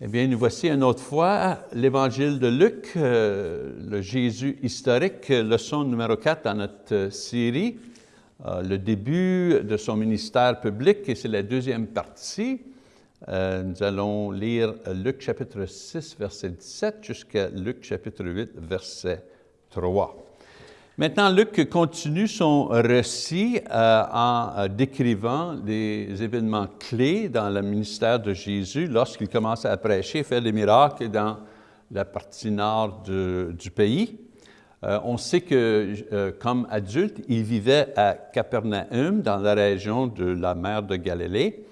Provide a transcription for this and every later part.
Eh bien, nous voici une autre fois l'Évangile de Luc, euh, le Jésus historique, leçon numéro 4 dans notre série, euh, le début de son ministère public, et c'est la deuxième partie. Euh, nous allons lire Luc chapitre 6, verset 17, jusqu'à Luc chapitre 8, verset 3. Maintenant, Luc continue son récit euh, en euh, décrivant des événements clés dans le ministère de Jésus lorsqu'il commence à prêcher, faire des miracles dans la partie nord du pays. Euh, on sait que, comme adulte, il vivait à Capernaum, dans la région de la mer de Galilée,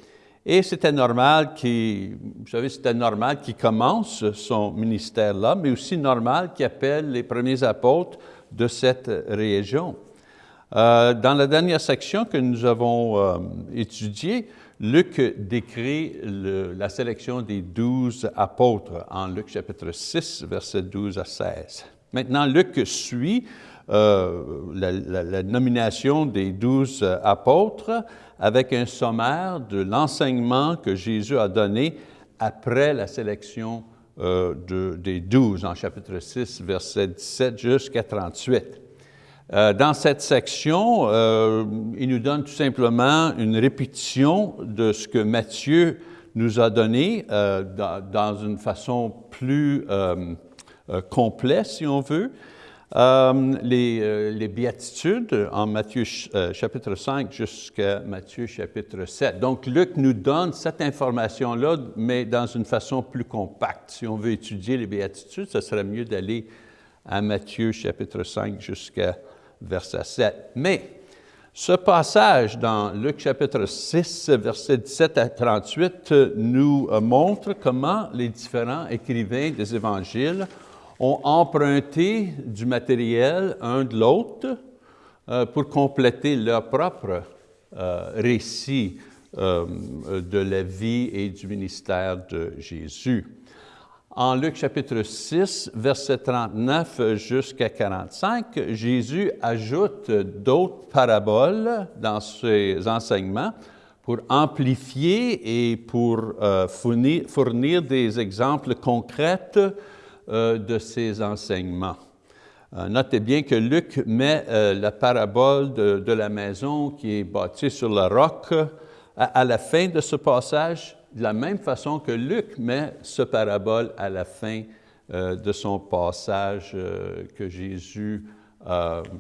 et c'était normal qu'il, vous c'était normal qu'il commence son ministère là, mais aussi normal qu'il appelle les premiers apôtres de cette région. Euh, dans la dernière section que nous avons euh, étudiée, Luc décrit la sélection des douze apôtres en Luc chapitre 6, versets 12 à 16. Maintenant, Luc suit euh, la, nomination des douze apôtres avec un sommaire de l'enseignement que Jésus a donné après la sélection euh, des douze en chapitre 6, verset 17 jusqu'à 38. Euh, dans cette section, euh, il nous donne tout simplement une répétition de ce que Matthieu nous a donné dans, une façon plus complète, si on veut. Euh, les, euh, les, béatitudes en Matthieu euh, chapitre 5 jusqu'à Matthieu chapitre 7. Donc, Luc nous donne cette information-là, mais dans une façon plus compacte. Si on veut étudier les béatitudes, ce serait mieux d'aller à Matthieu chapitre 5 jusqu'à verset 7. Mais ce passage dans Luc chapitre 6, verset 17 à 38, nous montre comment les différents écrivains des évangiles ont emprunté du matériel un de l'autre euh, pour compléter leur propre euh, récit euh, de la vie et du ministère de Jésus. En Luc chapitre 6, verset 39 jusqu'à 45, Jésus ajoute d'autres paraboles dans ses enseignements pour amplifier et pour fournir, des exemples concrets de ses enseignements. Euh, notez bien que Luc met euh, la parabole de, la maison qui est bâtie sur le roc à, la fin de ce passage, de la même façon que Luc met ce parabole à la fin de son passage que Jésus,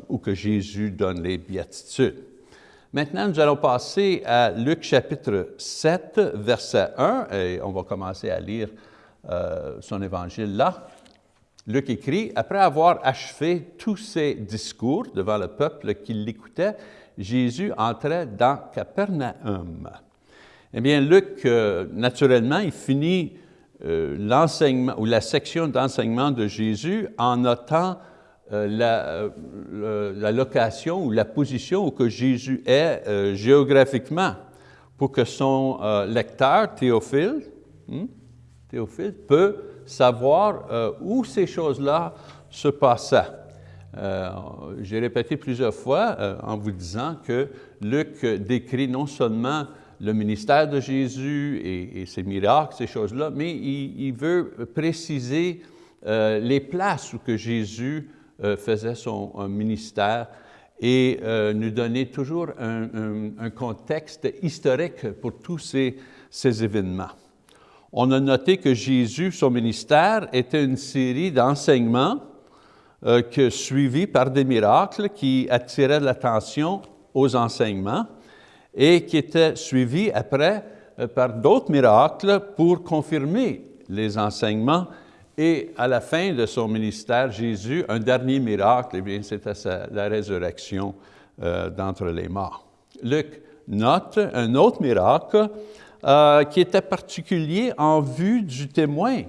où que Jésus donne les béatitudes. Maintenant, nous allons passer à Luc chapitre 7, verset 1, et on va commencer à lire son évangile là. Luc écrit, après avoir achevé tous ses discours devant le peuple qui l'écoutait, Jésus entrait dans Capernaum. Eh bien, Luc, euh, naturellement, il finit euh, l'enseignement ou la section d'enseignement de Jésus en notant euh, la, location ou la position où Jésus est géographiquement pour que son lecteur, Théophile, hmm, Théophile, peut savoir euh, où ces choses-là se passaient. Euh, j'ai répété plusieurs fois euh, en vous disant que Luc décrit non seulement le ministère de Jésus et, ses miracles, ces choses-là, mais il, veut préciser les places où que Jésus faisait son ministère et nous donner toujours un, contexte historique pour tous ces événements on a noté que Jésus, son ministère, était une série d'enseignements euh, suivis par des miracles qui attiraient l'attention aux enseignements et qui étaient suivis après euh, par d'autres miracles pour confirmer les enseignements. Et à la fin de son ministère, Jésus, un dernier miracle, eh bien, c'était la résurrection euh, d'entre les morts. Luc note un autre miracle euh, qui était particulier en vue du témoin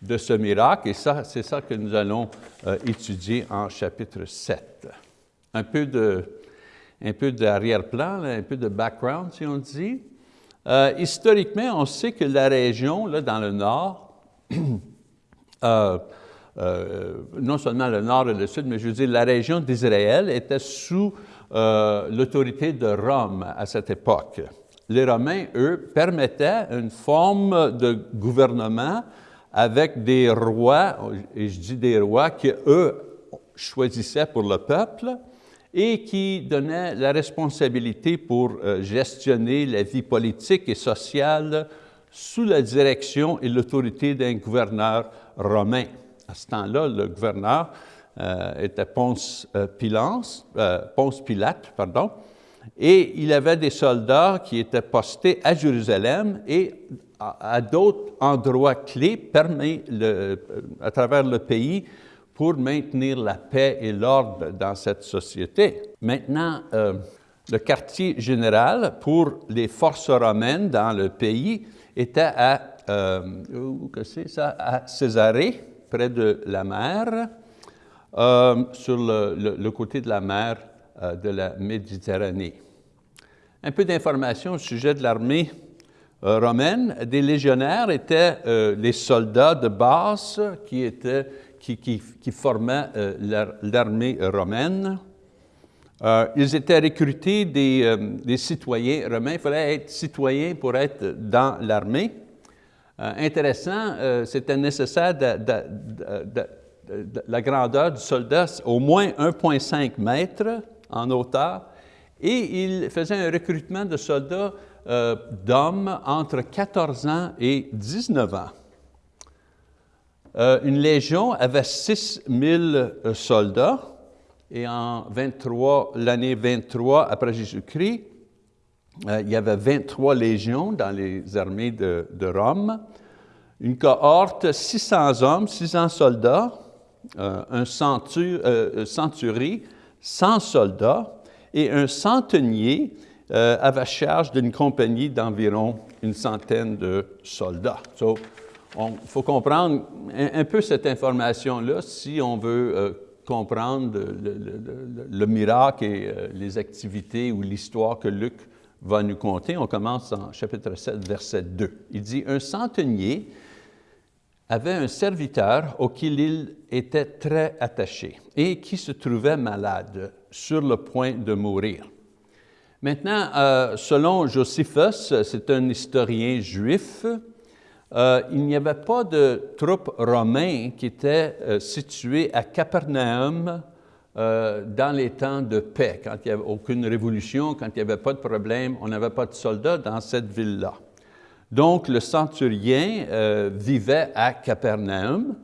de ce miracle, et ça, c'est ça que nous allons euh, étudier en chapitre 7. Un peu de, un peu d'arrière-plan, un peu de background, si on dit. Euh, historiquement, on sait que la région, là, dans le nord, non seulement le nord et le sud, mais je veux dire, la région d'Israël était sous l'autorité de Rome à cette époque. Les Romains, eux, permettaient une forme de gouvernement avec des rois, et je dis des rois, qui eux choisissaient pour le peuple et qui donnaient la responsabilité pour euh, gestionner la vie politique et sociale sous la direction et l'autorité d'un gouverneur romain. À ce temps-là, le gouverneur euh, était Ponce, euh, Ponce Pilate, pardon, et il avait des soldats qui étaient postés à Jérusalem et à, d'autres endroits clés à travers le pays pour maintenir la paix et l'ordre dans cette société. Maintenant, euh, le quartier général pour les forces romaines dans le pays était à, euh, que ça, à Césarée, près de la mer, euh, sur le, côté de la mer de la Méditerranée. Un peu d'informations au sujet de l'armée euh, romaine. Des légionnaires étaient euh, les soldats de base qui, étaient, qui, qui, formaient l'armée romaine. ils étaient recrutés des, des, citoyens romains. Il fallait être citoyen pour être dans l'armée. intéressant, c'était nécessaire de, la grandeur du soldat, au moins 1,5 mètres en hauteur, et il faisait un recrutement de soldats euh, d'hommes entre 14 ans et 19 ans. Euh, une légion avait 6 000 euh, soldats, et en 23, l'année 23 après Jésus-Christ, il y avait 23 légions dans les armées de, Rome. Une cohorte, 600 hommes, 600 soldats, un centurie, 100 soldats et un centenier euh, avait charge d'une compagnie d'environ une centaine de soldats. Il faut comprendre un, peu cette information-là si on veut euh, comprendre le, miracle et euh, les activités ou l'histoire que Luc va nous conter. On commence en chapitre 7, verset 2. Il dit, « Un centenier avait un serviteur auquel il était très attaché et qui se trouvait malade, sur le point de mourir. Maintenant, euh, selon Josephus, c'est un historien juif, euh, il n'y avait pas de troupes romaines qui étaient euh, situées à Capernaum dans les temps de paix, quand il n'y avait aucune révolution, quand il n'y avait pas de problème, on n'avait pas de soldats dans cette ville-là. Donc, le centurien euh, vivait à Capernaum,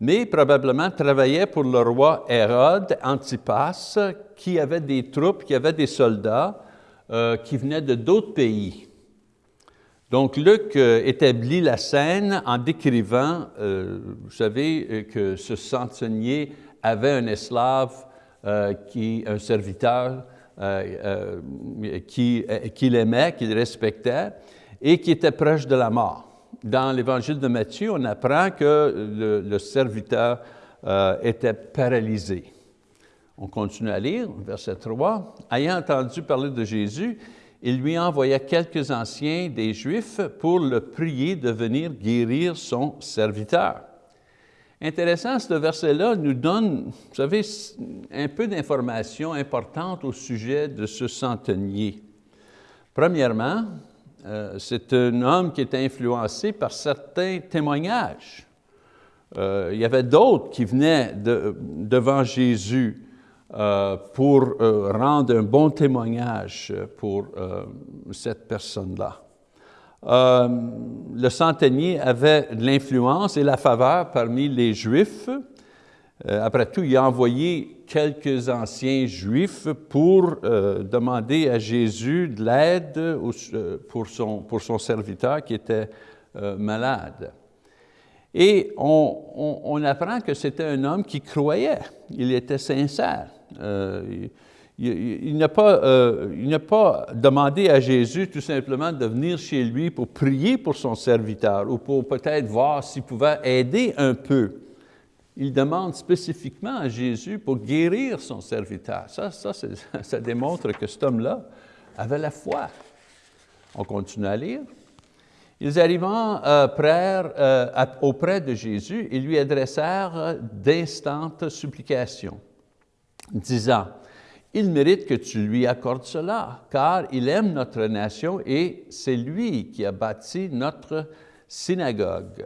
mais probablement travaillait pour le roi Hérode Antipas, qui avait des troupes, qui avait des soldats euh, qui venaient de d'autres pays. Donc, Luc euh, établit la scène en décrivant, vous savez, que ce centenier avait un esclave, qui, un serviteur, qu'il aimait, qu'il respectait, et qui était proche de la mort. Dans l'Évangile de Matthieu, on apprend que le, serviteur euh, était paralysé. On continue à lire, verset 3. Ayant entendu parler de Jésus, il lui envoya quelques anciens des Juifs pour le prier de venir guérir son serviteur. Intéressant, ce verset-là nous donne, vous savez, un peu d'informations importantes au sujet de ce centenier. Premièrement, euh, c'est un homme qui était influencé par certains témoignages. Euh, il y avait d'autres qui venaient devant Jésus euh, pour rendre un bon témoignage pour cette personne-là. le centenier avait l'influence et la faveur parmi les Juifs. après tout, il a envoyé quelques anciens juifs pour euh, demander à Jésus de l'aide euh, pour, son, pour son serviteur qui était euh, malade. Et on, on, apprend que c'était un homme qui croyait, il était sincère. il, il n'a pas, pas, demandé à Jésus tout simplement de venir chez lui pour prier pour son serviteur ou pour peut-être voir s'il pouvait aider un peu il demande spécifiquement à Jésus pour guérir son serviteur. Ça, ça, ça démontre que cet homme-là avait la foi. On continue à lire. Ils arrivant euh, euh, auprès de Jésus, ils lui adressèrent d'instantes supplications, disant, il mérite que tu lui accordes cela, car il aime notre nation et c'est lui qui a bâti notre synagogue.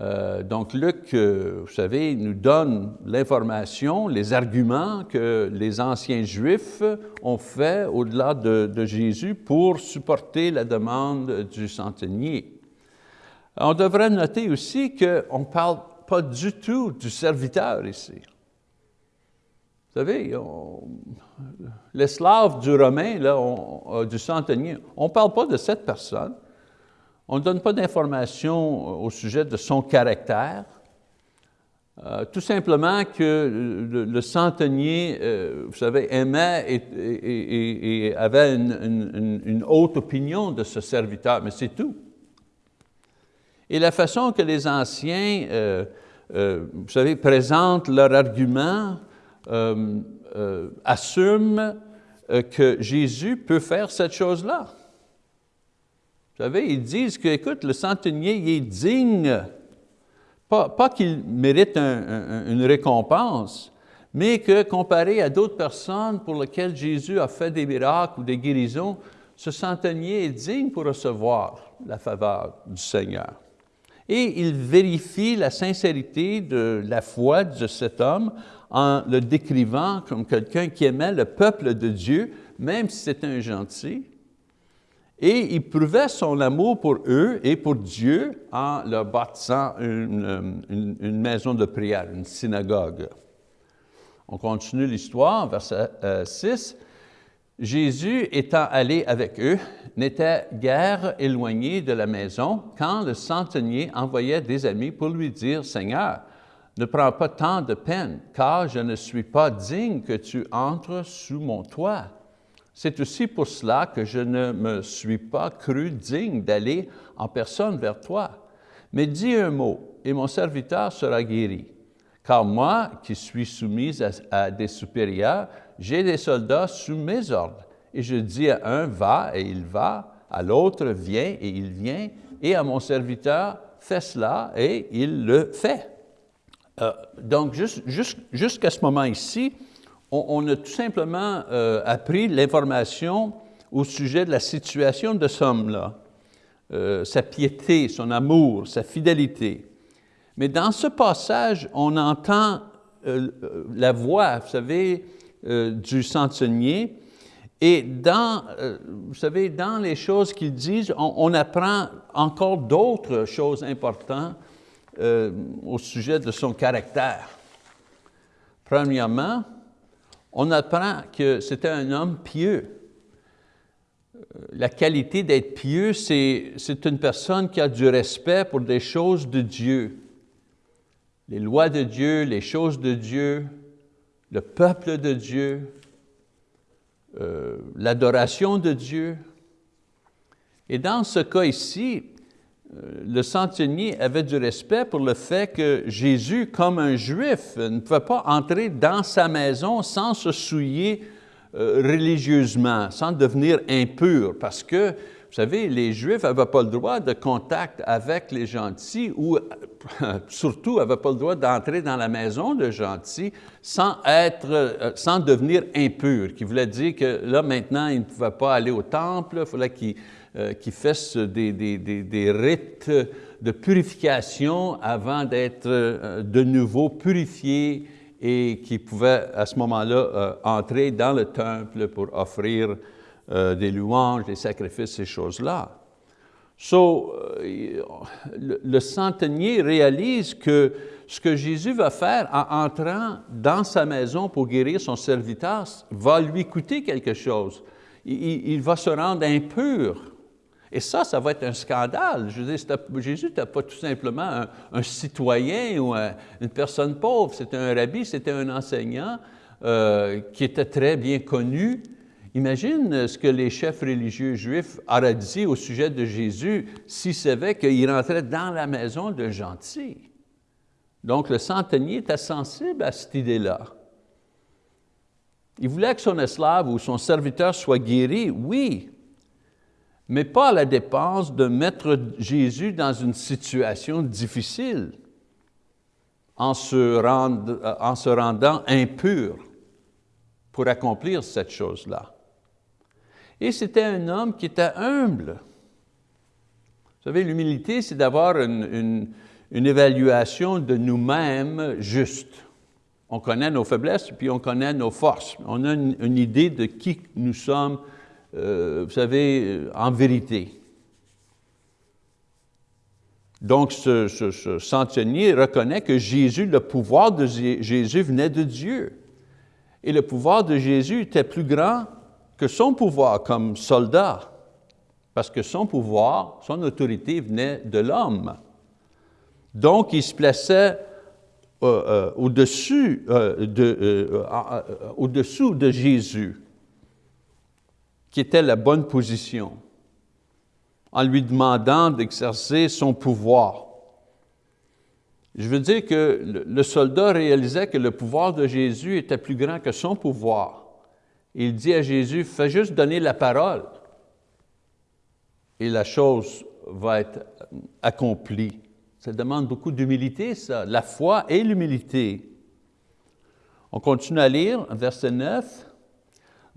Euh, donc Luc, euh, vous savez, nous donne l'information, les arguments que les anciens Juifs ont fait au-delà de, Jésus pour supporter la demande du centenier. On devrait noter aussi qu'on ne parle pas du tout du serviteur ici. Vous savez, l'esclave du Romain, là, euh, du centenier, on ne parle pas de cette personne. On ne donne pas d'informations au sujet de son caractère. Euh, tout simplement que le, centenier, euh, vous savez, aimait et, avait une, haute opinion de ce serviteur, mais c'est tout. Et la façon que les anciens, vous savez, présentent leur argument, euh, euh, assume euh, que Jésus peut faire cette chose-là. Vous savez, ils disent que, écoute, le centenier, est digne, pas, pas qu'il mérite une récompense, mais que comparé à d'autres personnes pour lesquelles Jésus a fait des miracles ou des guérisons, ce centenier est digne pour recevoir la faveur du Seigneur. Et il vérifie la sincérité de la foi de cet homme en le décrivant comme quelqu'un qui aimait le peuple de Dieu, même si c'était un gentil. Et il prouvait son amour pour eux et pour Dieu en leur bâtissant une, une, maison de prière, une synagogue. On continue l'histoire, verset 6. Euh, Jésus étant allé avec eux, n'était guère éloigné de la maison quand le centenier envoyait des amis pour lui dire, « Seigneur, ne prends pas tant de peine, car je ne suis pas digne que tu entres sous mon toit. C'est aussi pour cela que je ne me suis pas cru digne d'aller en personne vers toi. Mais dis un mot, et mon serviteur sera guéri. Car moi, qui suis soumise à, des supérieurs, j'ai des soldats sous mes ordres. Et je dis à un, va, et il va, à l'autre, viens, et il vient, et à mon serviteur, fais cela, et il le fait. Euh, donc, jusqu'à ce moment ici, on, a tout simplement euh, appris l'information au sujet de la situation de ce homme-là, euh, sa piété, son amour, sa fidélité. Mais dans ce passage, on entend la voix, vous savez, du centenier, et dans, vous savez, dans les choses qu'il dit, on, apprend encore d'autres choses importantes euh, au sujet de son caractère. Premièrement, on apprend que c'était un homme pieux. Euh, la qualité d'être pieux, c'est une personne qui a du respect pour des choses de Dieu. Les lois de Dieu, les choses de Dieu, le peuple de Dieu, euh, l'adoration de Dieu. Et dans ce cas ici, le centenier avait du respect pour le fait que Jésus, comme un juif, ne pouvait pas entrer dans sa maison sans se souiller euh, religieusement, sans devenir impur, parce que, vous savez, les Juifs n'avaient pas le droit de contact avec les gentils ou surtout n'avaient pas le droit d'entrer dans la maison de gentils sans, être, euh, sans devenir impur, qui voulait dire que là, maintenant, ils ne pouvaient pas aller au temple, il fallait qu'ils euh, qui fassent des, des, des, rites de purification avant d'être euh, de nouveau purifiés et qui pouvaient à ce moment-là euh, entrer dans le temple pour offrir des louanges, des sacrifices, ces choses-là. So, le, centenier réalise que ce que Jésus va faire en entrant dans sa maison pour guérir son serviteur va lui coûter quelque chose. Il va se rendre impur et ça, ça va être un scandale. Jésus n'était pas tout simplement un, citoyen ou une personne pauvre, c'était un rabbi, c'était un enseignant euh, qui était très bien connu. Imagine ce que les chefs religieux juifs auraient dit au sujet de Jésus s'ils savaient qu'il rentrait dans la maison de gentil. Donc le centenier était sensible à cette idée-là. Il voulait que son esclave ou son serviteur soit guéri, oui, mais pas à la dépense de mettre Jésus dans une situation difficile en se, rendant impur pour accomplir cette chose-là. Et c'était un homme qui était humble. Vous savez, l'humilité, c'est d'avoir une, évaluation de nous-mêmes juste. On connaît nos faiblesses, puis on connaît nos forces. On a une, idée de qui nous sommes, euh, vous savez, euh, en vérité. Donc, ce, ce, centenier reconnaît que Jésus, le pouvoir de Jésus venait de Dieu. Et le pouvoir de Jésus était plus grand que son pouvoir comme soldat, parce que son pouvoir, son autorité venait de l'homme. Donc, il se plaçait euh, au-dessus de, au de Jésus, qui était la bonne position en lui demandant d'exercer son pouvoir. Je veux dire que le soldat réalisait que le pouvoir de Jésus était plus grand que son pouvoir. Il dit à Jésus, fais juste donner la parole et la chose va être accomplie. Ça demande beaucoup d'humilité, ça, la foi et l'humilité. On continue à lire, verset 9.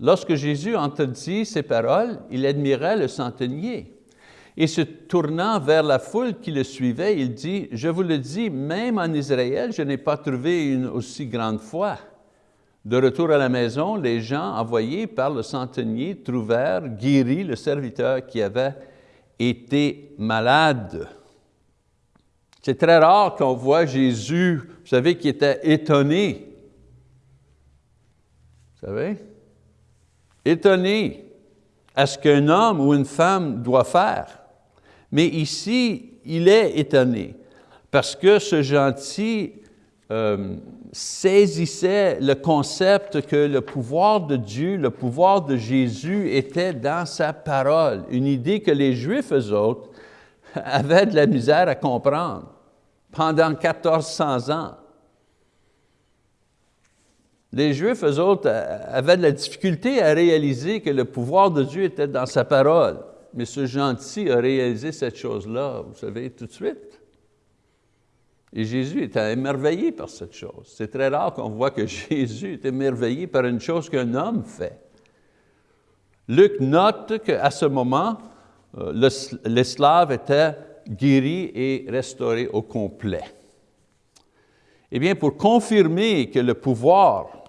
Lorsque Jésus entendit ces paroles, il admirait le centenier et se tournant vers la foule qui le suivait, il dit, « Je vous le dis, même en Israël, je n'ai pas trouvé une aussi grande foi. » De retour à la maison, les gens envoyés par le centenier trouvèrent guéri le serviteur qui avait été malade. C'est très rare qu'on voit Jésus, vous savez, qui était étonné. Vous savez? Étonné à ce qu'un homme ou une femme doit faire. Mais ici, il est étonné parce que ce gentil euh, saisissait le concept que le pouvoir de Dieu, le pouvoir de Jésus était dans sa parole, une idée que les Juifs, eux autres, avaient de la misère à comprendre pendant 1400 ans. Les Juifs, eux autres, avaient de la difficulté à réaliser que le pouvoir de Dieu était dans sa parole mais ce gentil a réalisé cette chose-là, vous savez, tout de suite. Et Jésus était émerveillé par cette chose. C'est très rare qu'on voit que Jésus est émerveillé par une chose qu'un homme fait. Luc note qu'à ce moment, euh, l'esclave était guéri et restauré au complet. Eh bien, pour confirmer que le pouvoir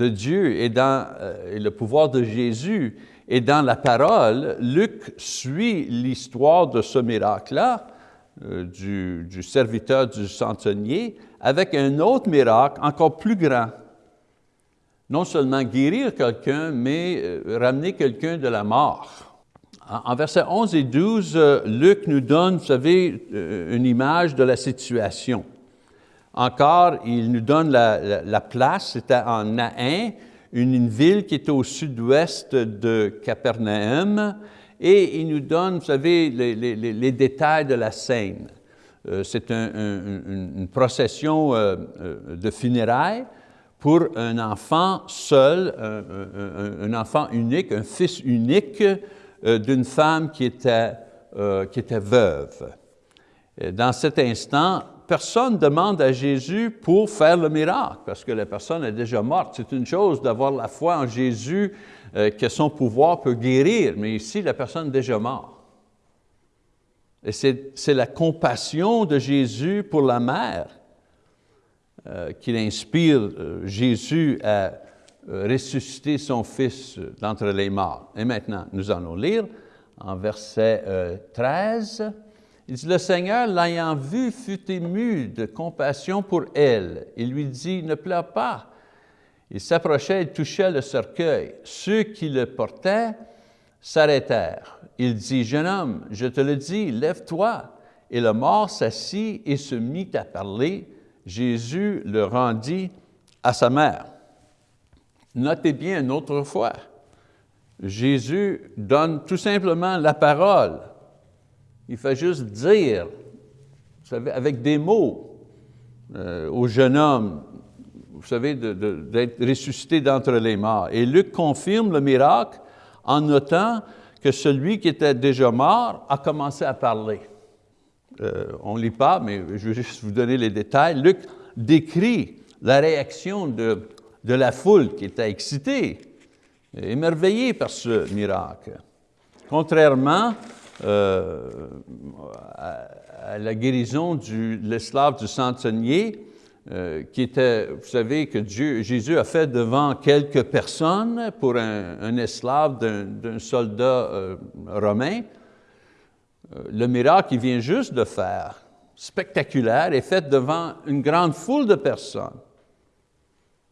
de Dieu est dans, euh, et le pouvoir de Jésus et dans la parole, Luc suit l'histoire de ce miracle-là, euh, du, serviteur du centenier, avec un autre miracle encore plus grand. Non seulement guérir quelqu'un, mais euh, ramener quelqu'un de la mort. En, versets 11 et 12, euh, Luc nous donne, vous savez, une image de la situation. Encore, il nous donne la, la place, c'était en Nain, une, ville qui était au sud-ouest de Capernaum, et il nous donne, vous savez, les, détails de la scène. Euh, c'est une procession euh, euh, de funérailles pour un enfant seul, un, enfant unique, un fils unique d'une femme qui était veuve. Dans cet instant, personne demande à Jésus pour faire le miracle, parce que la personne est déjà morte. C'est une chose d'avoir la foi en Jésus, euh, que son pouvoir peut guérir, mais ici, la personne est déjà morte. Et c'est la compassion de Jésus pour la mère euh, qui inspire euh, Jésus à ressusciter son fils d'entre les morts. Et maintenant, nous allons lire en verset 13. Il dit, le Seigneur, l'ayant vu, fut ému de compassion pour elle. Il lui dit, ne pleure pas. Il s'approchait et touchait le cercueil. Ceux qui le portaient s'arrêtèrent. Il dit, jeune homme, je te le dis, lève-toi. Et le mort s'assit et se mit à parler. Jésus le rendit à sa mère. Notez bien une autre fois, Jésus donne tout simplement la parole il fait juste dire, vous savez, avec des mots euh, au jeune homme, vous savez, d'être ressuscité d'entre les morts. Et Luc confirme le miracle en notant que celui qui était déjà mort a commencé à parler. Euh, on ne lit pas, mais je vais juste vous donner les détails. Luc décrit la réaction de, de la foule qui était excitée, émerveillée par ce miracle. Contrairement euh, à, la guérison de l'esclave du centenier, euh, qui était, vous savez, que Jésus a fait devant quelques personnes pour un, esclave d'un soldat euh, romain. le miracle qu'il vient juste de faire, spectaculaire, est fait devant une grande foule de personnes.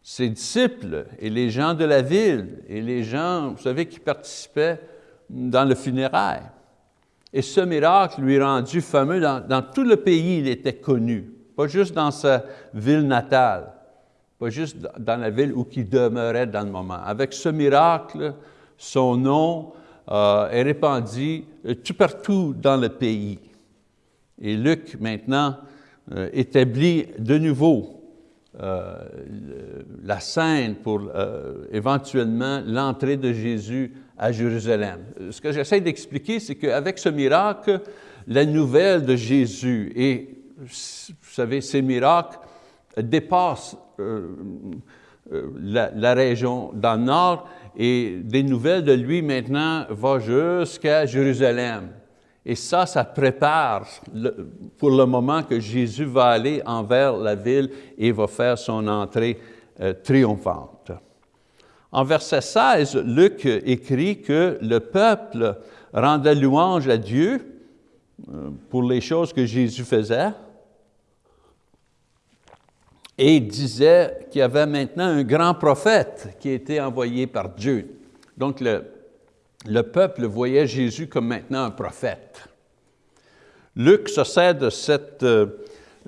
Ses disciples et les gens de la ville et les gens, vous savez, qui participaient dans le funérail. Et ce miracle lui rendu fameux dans, tout le pays, il était connu, pas juste dans sa ville natale, pas juste dans la ville où il demeurait dans le moment. Avec ce miracle, son nom euh, est répandu euh, tout partout dans le pays. Et Luc, maintenant, euh, établit de nouveau la scène pour éventuellement l'entrée de Jésus à Jérusalem. Ce que j'essaie d'expliquer, c'est qu'avec ce miracle, la nouvelle de Jésus, et vous savez, ces miracles dépassent euh, euh, la, région dans le nord, et des nouvelles de lui maintenant vont jusqu'à Jérusalem. Et ça, ça prépare pour le moment que Jésus va aller envers la ville et va faire son entrée euh, triomphante. En verset 16, Luc écrit que le peuple rendait louange à Dieu euh, pour les choses que Jésus faisait et disait qu'il y avait maintenant un grand prophète qui était envoyé par Dieu. Donc le, le peuple voyait Jésus comme maintenant un prophète. Luc se sert de cette euh,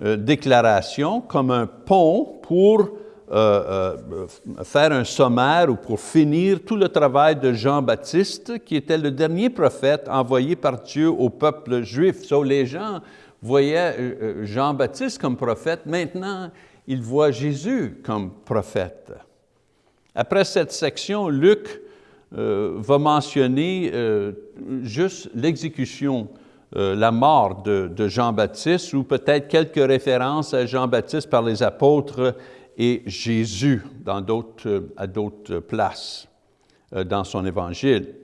euh, déclaration comme un pont pour euh, euh, faire un sommaire ou pour finir tout le travail de Jean-Baptiste, qui était le dernier prophète envoyé par Dieu au peuple juif. So, les gens voyaient euh, Jean-Baptiste comme prophète, maintenant ils voient Jésus comme prophète. Après cette section, Luc va mentionner juste l'exécution la mort de, de Jean-Baptiste ou peut-être quelques références à Jean-Baptiste par les apôtres et Jésus dans à d'autres places euh, dans son évangile.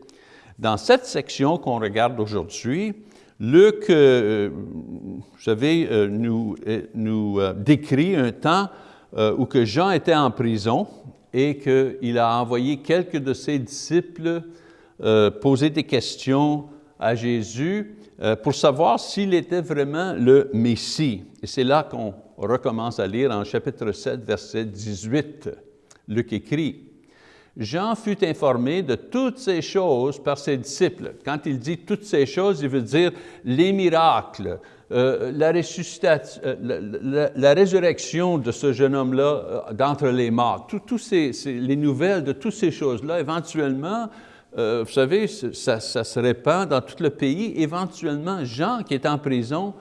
Dans cette section qu'on regarde aujourd'hui, Luc, euh, vous savez, euh, nous, nous décrit un temps où que Jean était en prison et qu'il a envoyé quelques de ses disciples poser des questions à Jésus pour savoir s'il était vraiment le Messie. Et c'est là qu'on on recommence à lire en chapitre 7, verset 18. Luc écrit, Jean fut informé de toutes ces choses par ses disciples. Quand il dit toutes ces choses, il veut dire les miracles, euh, la, euh, la, résurrection de ce jeune homme-là euh, d'entre les morts, tous les nouvelles de toutes ces choses-là, éventuellement, vous savez, ça, ça, se répand dans tout le pays. Éventuellement, Jean, qui est en prison,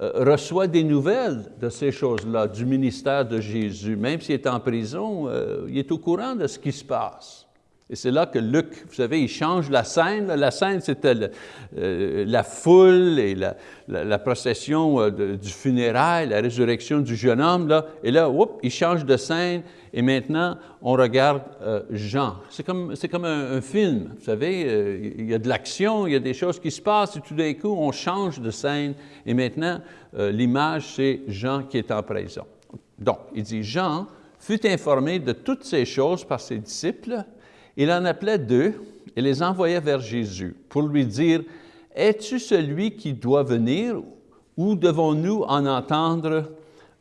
euh, reçoit des nouvelles de ces choses-là, du ministère de Jésus. Même s'il est en prison, euh, il est au courant de ce qui se passe. Et c'est là que Luc, vous savez, il change la scène. La scène, c'était euh, la foule et la, procession du funérail, la résurrection du jeune homme. Là. Et là, il change de scène et maintenant, on regarde euh, Jean. C'est comme, un, film, vous savez, euh, il y a de l'action, il y a des choses qui se passent, et tout d'un coup, on change de scène, et maintenant, euh, l'image, c'est Jean qui est en prison. Donc, il dit, Jean fut informé de toutes ces choses par ses disciples, il en appelait deux et les envoyait vers Jésus pour lui dire, « Es-tu celui qui doit venir ou devons-nous en entendre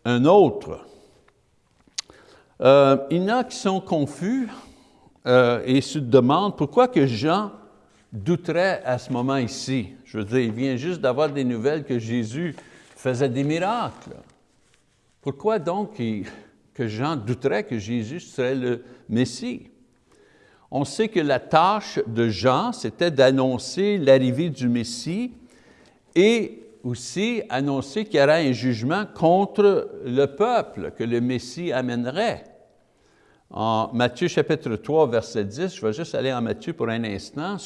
un autre? » Euh, il y en a qui sont confus euh, et se demandent pourquoi que Jean douterait à ce moment ici. Je veux dire, il vient juste d'avoir des nouvelles que Jésus faisait des miracles. Pourquoi donc que Jean douterait que Jésus serait le Messie? On sait que la tâche de Jean, c'était d'annoncer l'arrivée du Messie et aussi annoncer qu'il y aurait un jugement contre le peuple que le Messie amènerait. En Matthieu chapitre 3, verset 10, je vais juste aller en Matthieu pour un instant,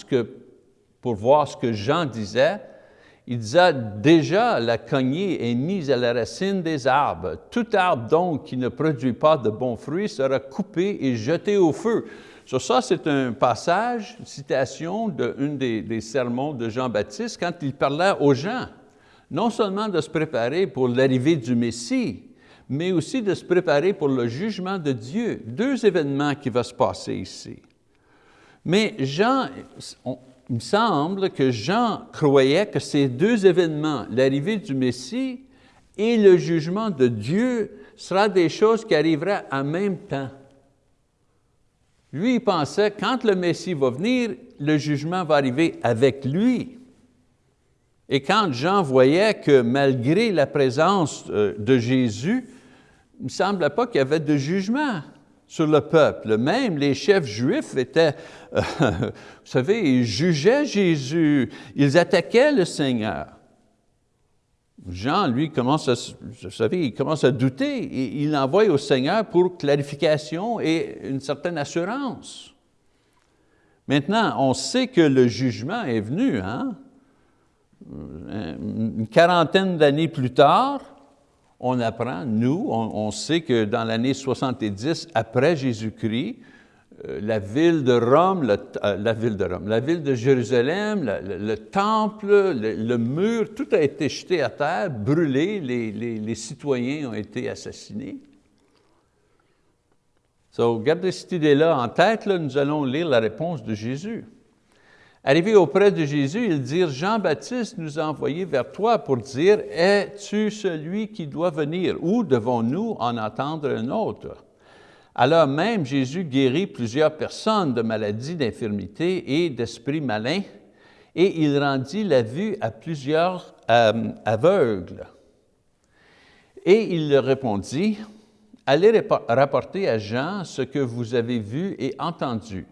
pour voir ce que Jean disait. Il disait déjà la cognée est mise à la racine des arbres. Tout arbre donc qui ne produit pas de bons fruits sera coupé et jeté au feu. Sur ça, c'est un passage, une citation d'un des, des sermons de Jean-Baptiste quand il parlait aux gens, non seulement de se préparer pour l'arrivée du Messie, mais aussi de se préparer pour le jugement de Dieu. Deux événements qui vont se passer ici. Mais Jean, il me semble que Jean croyait que ces deux événements, l'arrivée du Messie et le jugement de Dieu, sera des choses qui arriveraient en même temps. Lui, il pensait, quand le Messie va venir, le jugement va arriver avec lui. Et quand Jean voyait que malgré la présence euh, de Jésus, il ne semblait pas qu'il y avait de jugement sur le peuple. Même les chefs juifs étaient, euh, vous savez, ils jugeaient Jésus, ils attaquaient le Seigneur. Jean, lui, commence à, il douter. Et il l'envoie au Seigneur pour clarification et une certaine assurance. Maintenant, on sait que le jugement est venu, hein? une quarantaine d'années plus tard, on apprend, nous, on, sait que dans l'année 70 après Jésus-Christ, euh, la ville de Rome, euh, la ville de Rome, la ville de Jérusalem, le, temple, le, mur, tout a été jeté à terre, brûlé, les, citoyens ont été assassinés. So, gardez cette idée-là en tête, nous allons lire la réponse de Jésus. Arrivé auprès de Jésus, ils dirent, Jean-Baptiste nous a envoyés vers toi pour dire, es-tu celui qui doit venir ou devons-nous en attendre un autre? Alors même Jésus guérit plusieurs personnes de maladies, d'infirmités et d'esprits malins, et il rendit la vue à plusieurs euh, aveugles. Et il leur répondit, Allez rapporter à Jean ce que vous avez vu et entendu.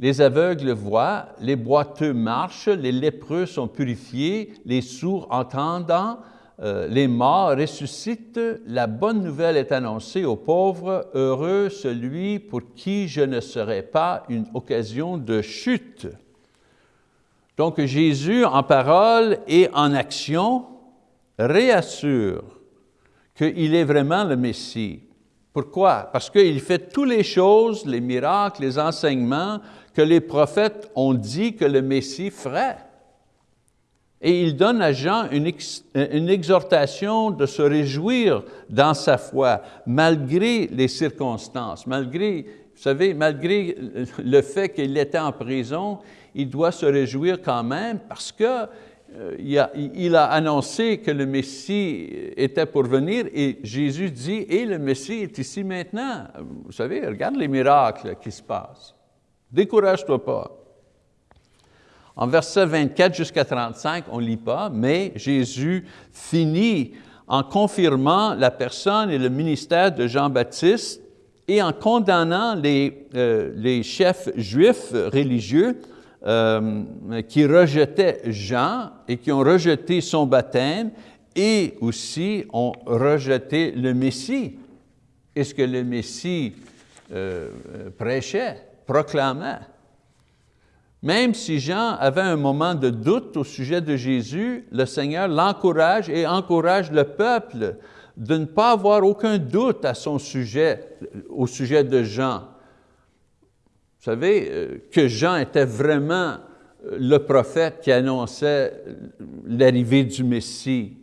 Les aveugles voient, les boiteux marchent, les lépreux sont purifiés, les sourds entendant, euh, les morts ressuscitent, la bonne nouvelle est annoncée aux pauvres, heureux celui pour qui je ne serai pas une occasion de chute. Donc Jésus, en parole et en action, réassure qu'il est vraiment le Messie. Pourquoi? Parce qu'il fait toutes les choses, les miracles, les enseignements que les prophètes ont dit que le Messie ferait. Et il donne à Jean une, exhortation de se réjouir dans sa foi, malgré les circonstances, malgré, vous savez, malgré le fait qu'il était en prison, il doit se réjouir quand même parce que euh, a, il, a, annoncé que le Messie était pour venir et Jésus dit, et le Messie est ici maintenant. Vous savez, regarde les miracles qui se passent. Décourage-toi pas. En versets 24 jusqu'à 35, on ne lit pas, mais Jésus finit en confirmant la personne et le ministère de Jean-Baptiste et en condamnant les, euh, chefs juifs religieux euh, qui rejetaient Jean et qui ont rejeté son baptême et aussi ont rejeté le Messie. Est-ce que le Messie euh, prêchait? proclamait? Même si Jean avait un moment de doute au sujet de Jésus, le Seigneur l'encourage et encourage le peuple de ne pas avoir aucun doute à son sujet, au sujet de Jean. Vous savez euh, que Jean était vraiment euh, le prophète qui annonçait l'arrivée du Messie.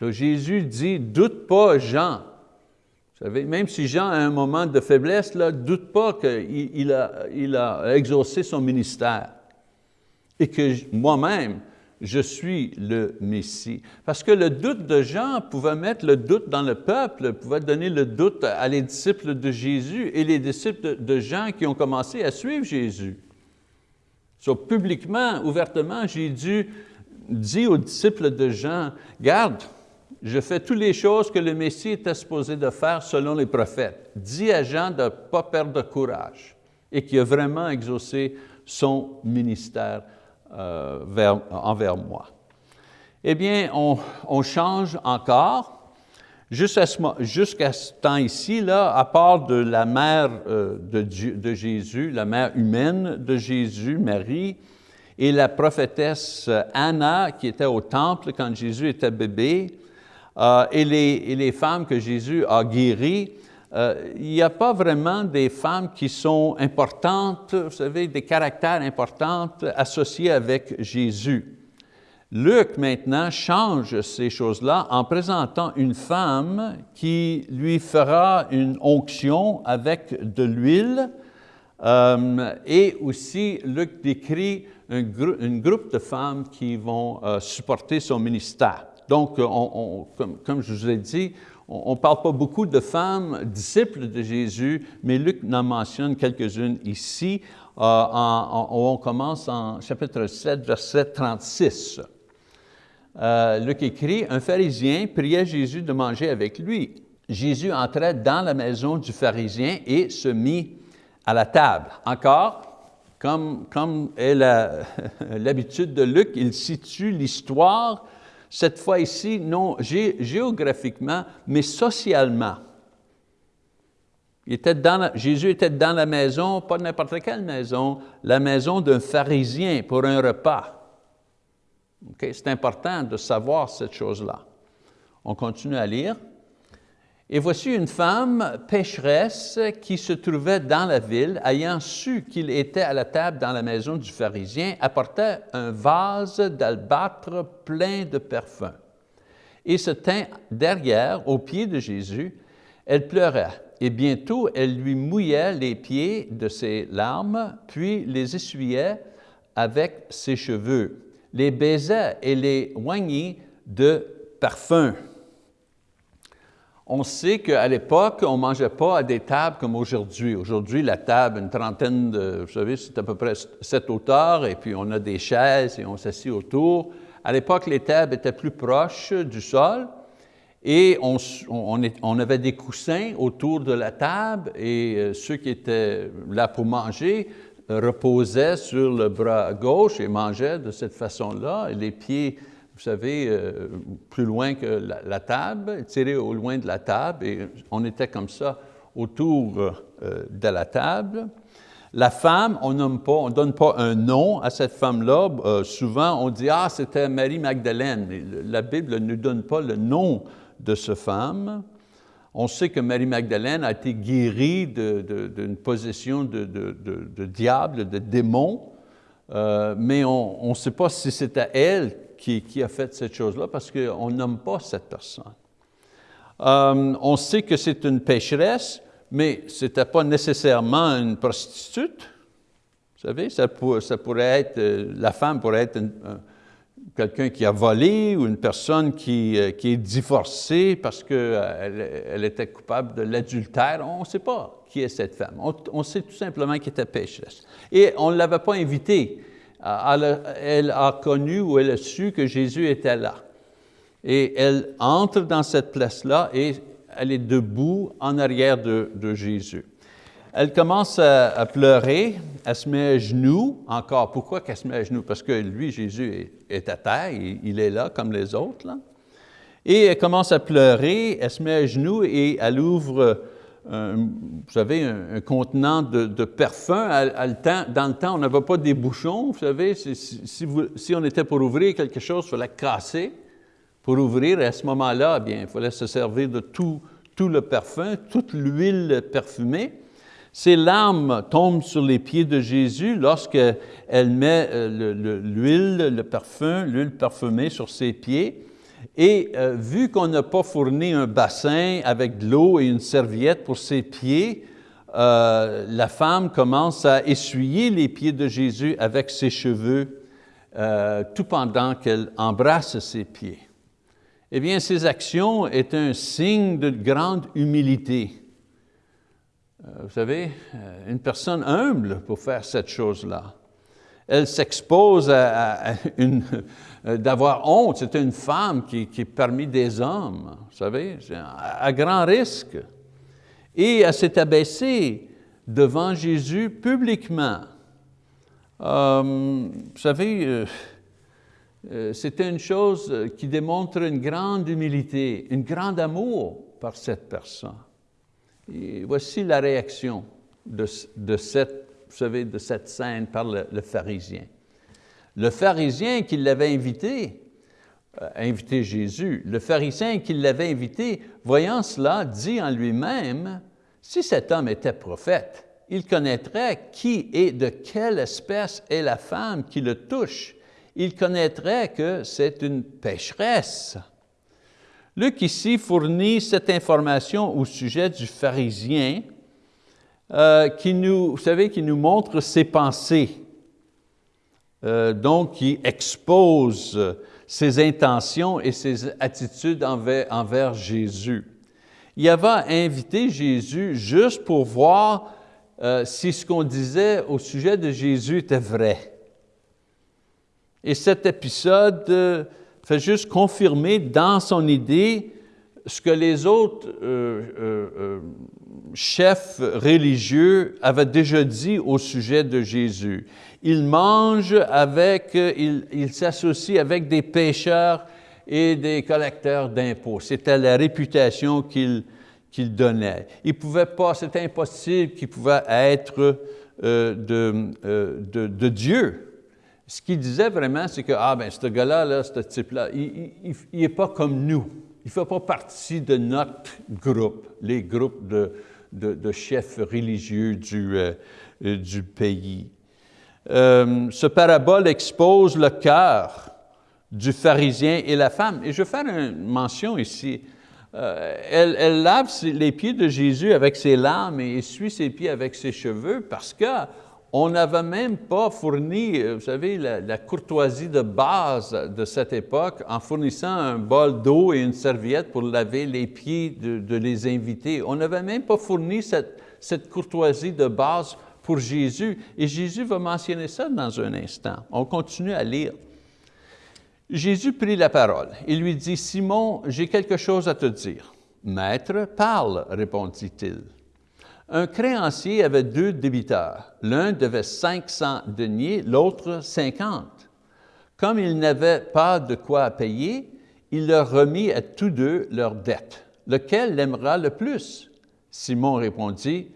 Jésus dit, doute pas Jean, vous savez, même si Jean a un moment de faiblesse, ne doute pas qu'il il a, il a exaucé son ministère et que moi-même, je suis le Messie. Parce que le doute de Jean pouvait mettre le doute dans le peuple, pouvait donner le doute à les disciples de Jésus et les disciples de Jean qui ont commencé à suivre Jésus. So, publiquement, ouvertement, Jésus dit aux disciples de Jean, « Garde, je fais toutes les choses que le Messie était supposé de faire selon les prophètes. Dis à Jean de ne pas perdre de courage et qui a vraiment exaucé son ministère euh, envers moi. Eh bien, on, change encore. Jusqu'à ce, temps ici, là, à part de la mère euh, de, Jésus, la mère humaine de Jésus, Marie, et la prophétesse Anna, qui était au temple quand Jésus était bébé, euh, et, les, femmes que Jésus a guéries, euh, il n'y a pas vraiment des femmes qui sont importantes, vous savez, des caractères importants associés avec Jésus. Luc, maintenant, change ces choses-là en présentant une femme qui lui fera une onction avec de l'huile, euh, et aussi, Luc décrit un, groupe de femmes qui vont supporter son ministère. Donc, comme, je vous ai dit, on ne parle pas beaucoup de femmes disciples de Jésus, mais Luc en mentionne quelques-unes ici. Euh, on commence en chapitre 7, verset 36. Euh, Luc écrit, « Un pharisien priait Jésus de manger avec lui. Jésus entrait dans la maison du pharisien et se mit à la table. » Encore, comme, comme est l'habitude de Luc, il situe l'histoire cette fois ici, non géographiquement, mais socialement. Jésus était dans la maison, pas n'importe quelle maison, la maison d'un pharisien pour un repas. C'est important de savoir cette chose-là. On continue à lire. Et voici une femme pécheresse qui se trouvait dans la ville, ayant su qu'il était à la table dans la maison du pharisien, apportait un vase d'albâtre plein de parfums et se tint derrière, aux pieds de Jésus. Elle pleurait, et bientôt elle lui mouillait les pieds de ses larmes, puis les essuyait avec ses cheveux, les baisait et les oignit de parfums. On sait qu'à l'époque, on ne mangeait pas à des tables comme aujourd'hui. Aujourd'hui, la table, une trentaine de, vous savez, c'est à peu près sept hauteurs, et puis on a des chaises et on s'assied autour. À l'époque, les tables étaient plus proches du sol, et on, avait des coussins autour de la table, et euh, ceux qui étaient là pour manger reposaient sur le bras gauche et mangeaient de cette façon-là, les pieds vous savez, euh, plus loin que la, table, tiré au loin de la table, et on était comme ça autour euh, de la table. La femme, on ne donne pas un nom à cette femme-là. Euh, souvent, on dit « Ah, c'était Marie Magdalène ». La Bible ne donne pas le nom de cette femme. On sait que Marie Magdalène a été guérie d'une possession de, de, diable, de démon, mais on ne sait pas si c'était elle qui, a fait cette chose-là parce qu'on nomme pas cette personne. Euh, on sait que c'est une pécheresse, mais ce n'était pas nécessairement une prostitute. Vous savez, ça, pourrait être, euh, la femme pourrait être quelqu'un qui a volé ou une personne qui, euh, est divorcée parce qu'elle elle était coupable de l'adultère. On ne sait pas qui est cette femme. On, on sait tout simplement qu'elle était pécheresse. Et on ne l'avait pas invitée elle a connu ou elle a su que Jésus était là. Et elle entre dans cette place-là et elle est debout en arrière de, Jésus. Elle commence à, pleurer, elle se met à genoux, encore. Pourquoi qu'elle se met à genoux? Parce que lui, Jésus, est, à terre, il, est là comme les autres. Et elle commence à pleurer, elle se met à genoux et elle ouvre vous savez, un, contenant de, parfum. dans le temps, on n'avait pas des bouchons, vous savez. Si, on était pour ouvrir quelque chose, il fallait casser pour ouvrir. À ce moment-là, eh il fallait se servir de tout, tout le parfum, toute l'huile parfumée. Ces larmes tombent sur les pieds de Jésus lorsqu'elle met euh, l'huile, le parfum, l'huile parfumée sur ses pieds. Et euh, vu qu'on n'a pas fourni un bassin avec de l'eau et une serviette pour ses pieds, euh, la femme commence à essuyer les pieds de Jésus avec ses cheveux, euh, tout pendant qu'elle embrasse ses pieds. Eh bien, ces actions est un signe de grande humilité. vous savez, une personne humble pour faire cette chose-là. Elle s'expose à, une d'avoir honte. C'était une femme qui, est parmi des hommes, vous savez, à, grand risque. Et elle s'est abaissée devant Jésus publiquement. Euh, vous savez, euh, c'était une chose qui démontre une grande humilité, un grand amour par cette personne. Voici la réaction de, cette, scène par le pharisien. Le pharisien qui l'avait invité, euh, invité Jésus, le pharisien qui l'avait invité, voyant cela, dit en lui-même, si cet homme était prophète, il connaîtrait qui et de quelle espèce est la femme qui le touche. Il connaîtrait que c'est une pécheresse. Luc ici fournit cette information au sujet du pharisien euh, qui nous, vous savez, qui nous montre ses pensées, euh, donc qui expose ses intentions et ses attitudes envers, Jésus. Il avait invité Jésus juste pour voir euh, si ce qu'on disait au sujet de Jésus était vrai. Et cet épisode euh, fait juste confirmer dans son idée ce que les autres euh, chefs religieux avaient déjà dit au sujet de Jésus. Il mange avec, il, il s'associe avec des pécheurs et des collecteurs d'impôts. C'était la réputation qu'il qu'il donnait. Il pouvait pas, c'était impossible qu'il pouvait être euh, euh, de, de, Dieu. Ce qu'il disait vraiment, c'est que, ah ben, ce gars-là, là, ce type-là, il n'est pas comme nous. Il ne fait pas partie de notre groupe, les groupes de, de chefs religieux du, euh, du pays. ce parabole expose le cœur du pharisien et la femme. Et je vais faire une mention ici. Euh, elle, lave les pieds de Jésus avec ses larmes et essuie ses pieds avec ses cheveux parce qu'on n'avait même pas fourni, euh, vous savez, la, courtoisie de base de cette époque en fournissant un bol d'eau et une serviette pour laver les pieds de, les invités. On n'avait même pas fourni cette, cette courtoisie de base pour Jésus. Et Jésus va mentionner ça dans un instant. On continue à lire. Jésus prit la parole. Il lui dit, Simon, j'ai quelque chose à te dire. Maître, parle, répondit-il. Un créancier avait deux débiteurs. L'un devait 500 deniers, l'autre 50. Comme il n'avait pas de quoi payer, il leur remit à tous deux leurs dettes. Lequel l'aimera le plus? Simon répondit,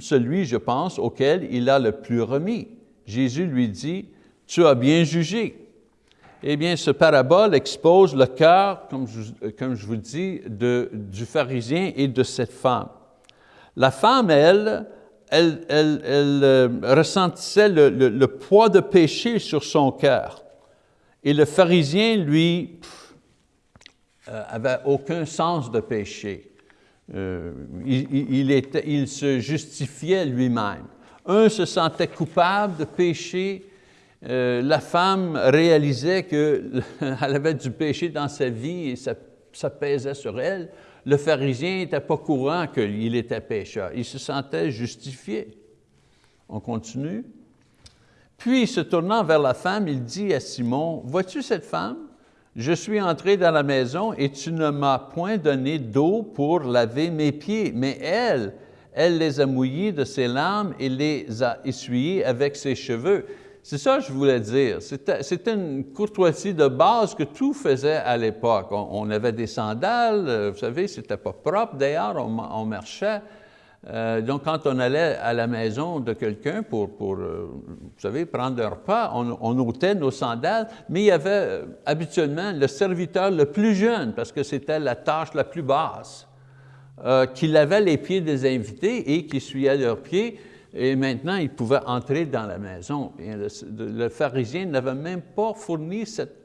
Celui, je pense, auquel il a le plus remis. Jésus lui dit, Tu as bien jugé. Eh bien, ce parabole expose le cœur, comme je, vous dis, du pharisien et de cette femme. La femme, elle, elle, euh, ressentissait le, poids de péché sur son cœur. Et le pharisien, lui, euh, avait aucun sens de péché. Euh, il, se justifiait lui-même. Un se sentait coupable de péché, la femme réalisait qu'elle avait du péché dans sa vie et ça, ça pesait sur elle. Le pharisien n'était pas courant qu'il était pécheur. Il se sentait justifié. On continue. Puis, se tournant vers la femme, il dit à Simon, « Vois-tu cette femme? Je suis entré dans la maison et tu ne m'as point donné d'eau pour laver mes pieds, mais elle, elle les a mouillés de ses larmes et les a essuyés avec ses cheveux. C'est ça que je voulais dire. C'était une courtoisie de base que tout faisait à l'époque. On, avait des sandales, euh, vous savez, c'était pas propre d'ailleurs, on, marchait. Euh, donc, quand on allait à la maison de quelqu'un pour, euh, vous savez, prendre un repas, on, on, ôtait nos sandales, mais il y avait habituellement le serviteur le plus jeune, parce que c'était la tâche la plus basse, qui lavait les pieds des invités et qui essuyait leurs pieds et maintenant, il pouvait entrer dans la maison. Le, pharisien n'avait même pas fourni cette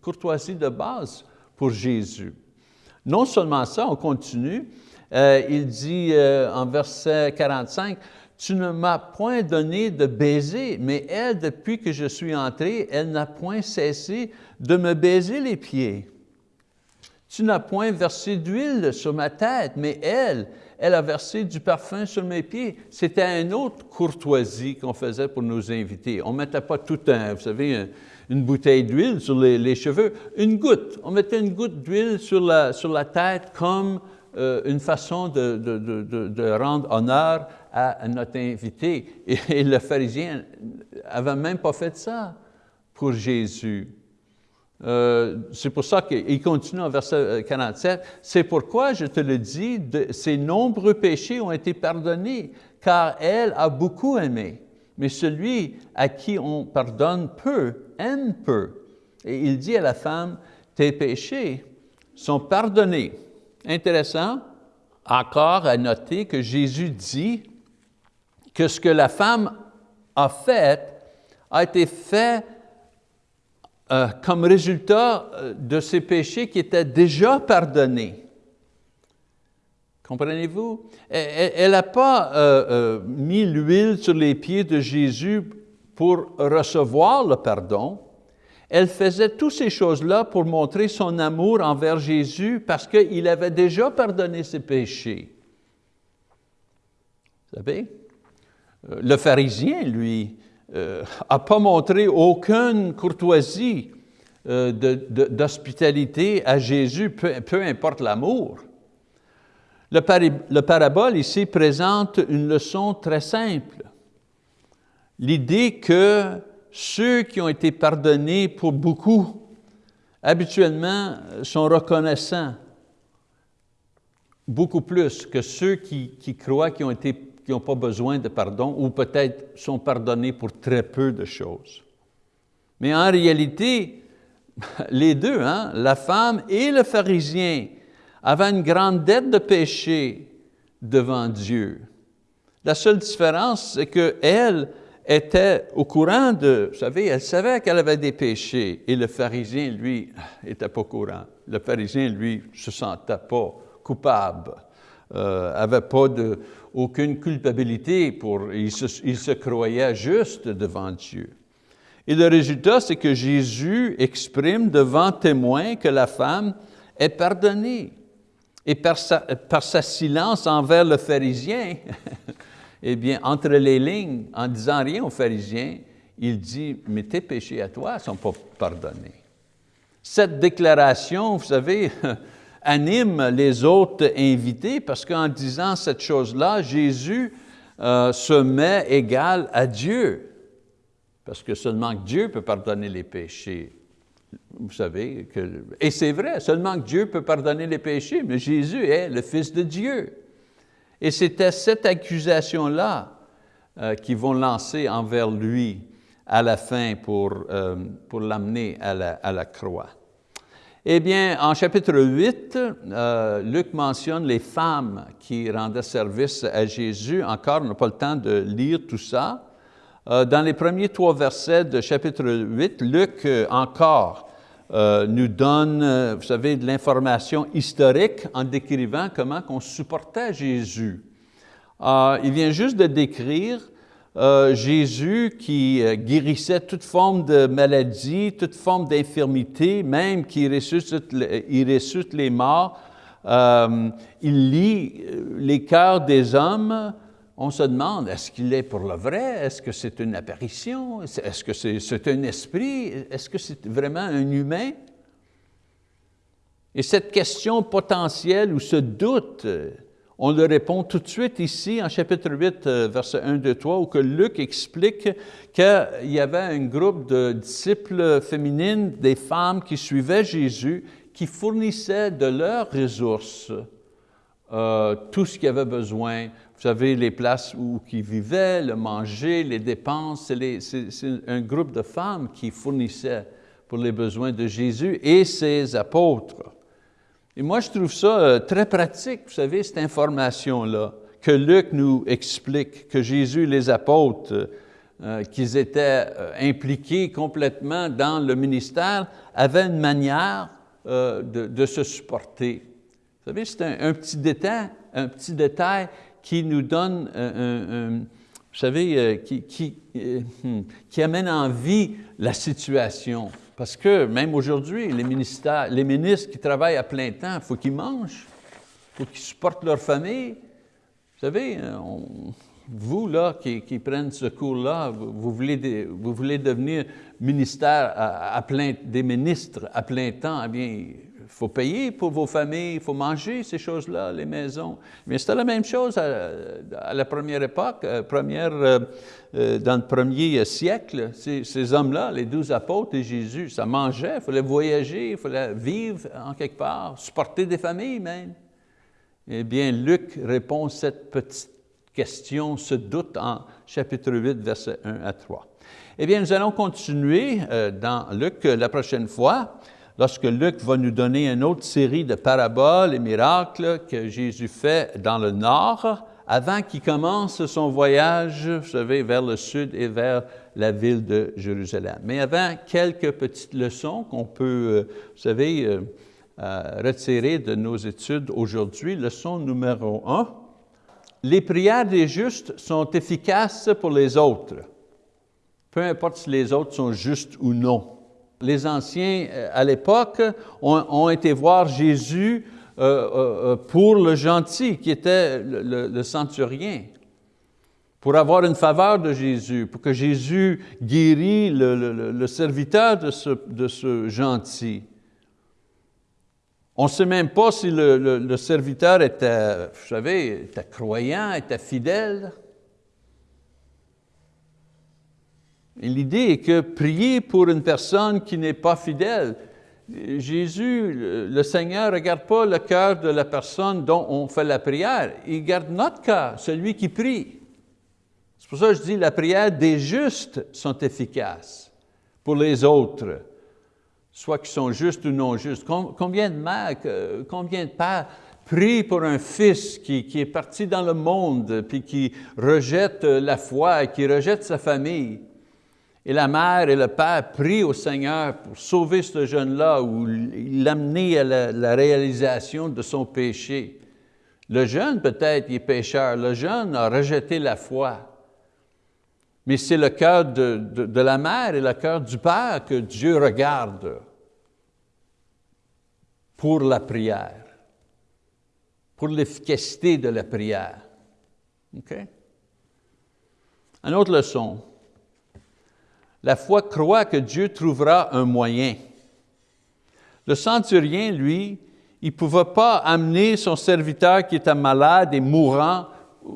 courtoisie de base pour Jésus. Non seulement ça, on continue, euh, il dit euh, en verset 45, « Tu ne m'as point donné de baiser, mais elle, depuis que je suis entré, elle n'a point cessé de me baiser les pieds. Tu n'as point versé d'huile sur ma tête, mais elle, elle a versé du parfum sur mes pieds. C'était une autre courtoisie qu'on faisait pour nous inviter. On ne mettait pas tout un, vous savez, une bouteille d'huile sur les, cheveux, une goutte. On mettait une goutte d'huile sur la, tête comme euh, une façon de, rendre honneur à, notre invité. Et, et le pharisien n'avait même pas fait ça pour Jésus. Euh, c'est pour ça qu'il continue en verset 47, « C'est pourquoi je te le dis, ses nombreux péchés ont été pardonnés, car elle a beaucoup aimé. mais celui à qui on pardonne peu aime peu. Et il dit à la femme, tes péchés sont pardonnés. Intéressant, encore à noter que Jésus dit que ce que la femme a fait a été fait euh, comme résultat euh, de ses péchés qui étaient déjà pardonnés. Comprenez-vous? Elle n'a pas euh, mis l'huile sur les pieds de Jésus pour recevoir le pardon. Elle faisait toutes ces choses-là pour montrer son amour envers Jésus parce qu'il avait déjà pardonné ses péchés. Vous savez? Le pharisien, lui, euh, pas montré aucune courtoisie euh, d'hospitalité à Jésus, peu, importe l'amour. Le, le parabole ici présente une leçon très simple. L'idée que ceux qui ont été pardonnés pour beaucoup, habituellement, sont reconnaissants beaucoup plus que ceux qui, qui croient qu'ils ont été qui n'ont pas besoin de pardon ou peut-être sont pardonnés pour très peu de choses. Mais en réalité, les deux, hein, la femme et le pharisien, avaient une grande dette de péché devant Dieu. La seule différence, c'est qu'elle était au courant de, vous savez, elle savait qu'elle avait des péchés et le pharisien, lui, n'était pas au courant. Le pharisien, lui, ne se sentait pas coupable, n'avait euh, pas de, aucune culpabilité, pour, il se, il se croyait juste devant Dieu. Et le résultat, c'est que Jésus exprime devant témoin que la femme est pardonnée. Et par sa, par sa silence envers le pharisien, eh bien, entre les lignes, en disant rien au pharisien, il dit, mais tes péchés à toi ne sont pas pardonnés. Cette déclaration, vous savez, anime les autres invités parce qu'en disant cette chose-là, Jésus euh, se met égal à Dieu. Parce que seulement Dieu peut pardonner les péchés. Vous savez, que, et c'est vrai, seulement Dieu peut pardonner les péchés, mais Jésus est le Fils de Dieu. Et c'était cette accusation-là euh, qu'ils vont lancer envers lui à la fin pour, euh, pour l'amener à la, à la croix. Eh bien, en chapitre 8, euh, Luc mentionne les femmes qui rendaient service à Jésus. Encore, on n'a pas le temps de lire tout ça. Euh, dans les premiers trois versets de chapitre 8, Luc, euh, encore, nous donne, vous savez, de l'information historique en décrivant comment on supportait Jésus. il vient juste de décrire euh, Jésus qui euh, guérissait toute forme de maladie, toute forme d'infirmité, même qui ressuscite, ressuscite les morts, euh, il lit les cœurs des hommes, on se demande, est-ce qu'il est pour le vrai? Est-ce que c'est une apparition? Est-ce que c'est un esprit? Est-ce que c'est vraiment un humain? Et cette question potentielle ou ce doute, on le répond tout de suite ici en chapitre 8, euh, verset 1, 2, 3, où que Luc explique qu'il y avait un groupe de disciples féminines, des femmes qui suivaient Jésus, qui fournissaient de leurs ressources euh, tout ce qu'ils avaient besoin. Vous savez, les places où ils vivaient, le manger, les dépenses, c'est un groupe de femmes qui fournissaient pour les besoins de Jésus et ses apôtres. Et moi, je trouve ça euh, très pratique, vous savez, cette information-là, que Luc nous explique, que Jésus et les apôtres, euh, qu'ils étaient euh, impliqués complètement dans le ministère, avaient une manière de, se supporter. Vous savez, c'est un, petit détail, un petit détail qui nous donne, vous savez, hmm, qui amène en vie la situation. Parce que même aujourd'hui, les, les ministres qui travaillent à plein temps, il faut qu'ils mangent, il faut qu'ils supportent leur famille. Vous savez, euh, vous là, qui, qui prennent ce cours-là, vous, voulez, vous voulez devenir ministère à, plein, des ministres à plein temps, eh bien, faut payer pour vos familles, il faut manger ces choses-là, les maisons. Mais c'était la même chose à, la première époque, euh, euh, euh, dans le premier siècle. Ces, hommes-là, les douze apôtres et Jésus, ça mangeait, il fallait voyager, il fallait vivre en quelque part, supporter des familles même. Eh bien, Luc répond cette petite question, ce doute en chapitre 8, versets 1 à 3. Eh bien, nous allons continuer dans Luc la prochaine fois, lorsque Luc va nous donner une autre série de paraboles et miracles que Jésus fait dans le nord, avant qu'il commence son voyage, vous savez, vers le sud et vers la ville de Jérusalem. Mais avant, quelques petites leçons qu'on peut, euh, vous savez, euh, retirer de nos études aujourd'hui. Leçon numéro un, les prières des justes sont efficaces pour les autres, peu importe si les autres sont justes ou non. Les anciens, euh, à l'époque, ont, été voir Jésus euh, euh, pour le gentil, qui était le, centurien, pour avoir une faveur de Jésus, pour que Jésus guérisse le, serviteur de ce, de ce gentil. On ne sait même pas si le, serviteur était, vous savez, était croyant, était fidèle. L'idée est que prier pour une personne qui n'est pas fidèle, Jésus, le Seigneur, ne regarde pas le cœur de la personne dont on fait la prière, il garde notre cœur, celui qui prie. C'est pour ça que je dis la prière des justes sont efficaces pour les autres soit qui sont justes ou non justes. Combien de mères, combien de pères prient pour un fils qui, est parti dans le monde, puis qui rejette la foi, qui rejette sa famille? Et la mère et le père prient au Seigneur pour sauver ce jeune-là ou l'amener à la, réalisation de son péché. Le jeune, peut-être, est pécheur. Le jeune a rejeté la foi. Mais c'est le cœur de, la mère et le cœur du père que Dieu regarde pour la prière, pour l'efficacité de la prière. OK? Une autre leçon. La foi croit que Dieu trouvera un moyen. Le centurien, lui, il ne pouvait pas amener son serviteur qui était malade et mourant,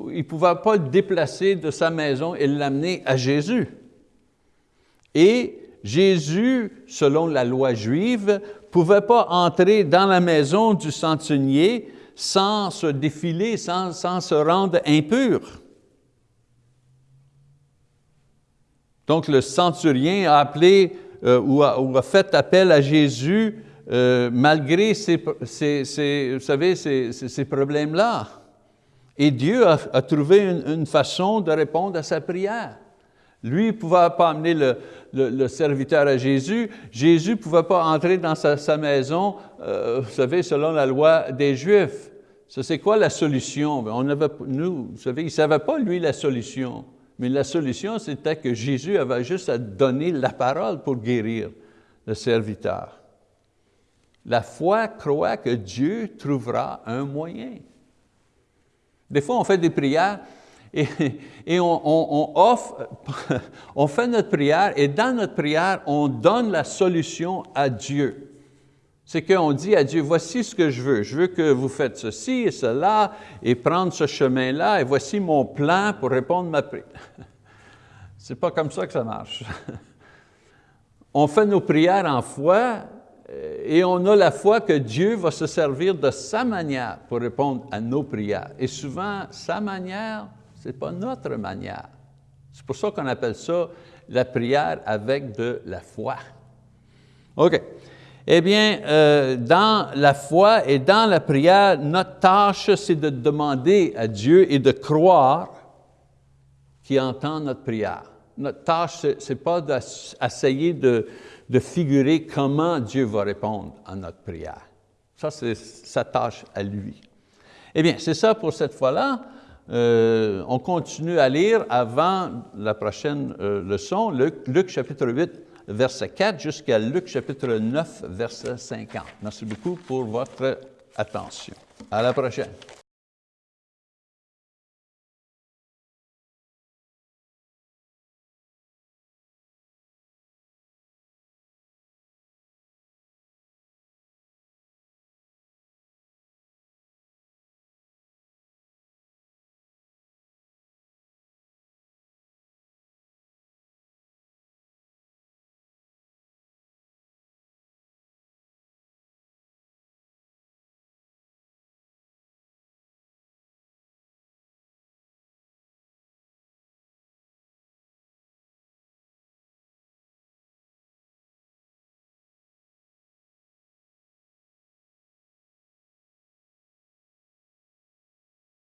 il ne pouvait pas le déplacer de sa maison et l'amener à Jésus. Et Jésus, selon la loi juive, pouvait pas entrer dans la maison du centenier sans se défiler, sans, se rendre impur. Donc le centurien a appelé euh, ou, a, fait appel à Jésus euh, malgré ces, vous savez, ces, problèmes-là. Et Dieu a, trouvé une, façon de répondre à sa prière. Lui ne pouvait pas amener le, serviteur à Jésus. Jésus ne pouvait pas entrer dans sa, maison, euh, vous savez, selon la loi des Juifs. C'est quoi la solution? On avait, nous, vous savez, il ne savait pas, lui, la solution. Mais la solution, c'était que Jésus avait juste à donner la parole pour guérir le serviteur. La foi croit que Dieu trouvera un moyen. Des fois, on fait des prières, et, on, offre, on fait notre prière et dans notre prière, on donne la solution à Dieu. C'est qu'on dit à Dieu, voici ce que je veux. Je veux que vous faites ceci et cela et prendre ce chemin-là et voici mon plan pour répondre à ma prière. C'est pas comme ça que ça marche. On fait nos prières en foi euh, et on a la foi que Dieu va se servir de sa manière pour répondre à nos prières. Et souvent, sa manière, ce n'est pas notre manière. C'est pour ça qu'on appelle ça la prière avec de la foi. OK. Eh bien, euh, dans la foi et dans la prière, notre tâche, c'est de demander à Dieu et de croire qu'il entend notre prière. Notre tâche, ce n'est pas d'essayer de, figurer comment Dieu va répondre à notre prière. Ça, c'est sa tâche à lui. Eh bien, c'est ça pour cette fois-là. Euh, on continue à lire avant la prochaine euh, leçon, Luc, chapitre 8, verset 4, jusqu'à Luc chapitre 9, verset 50. Merci beaucoup pour votre attention. À la prochaine.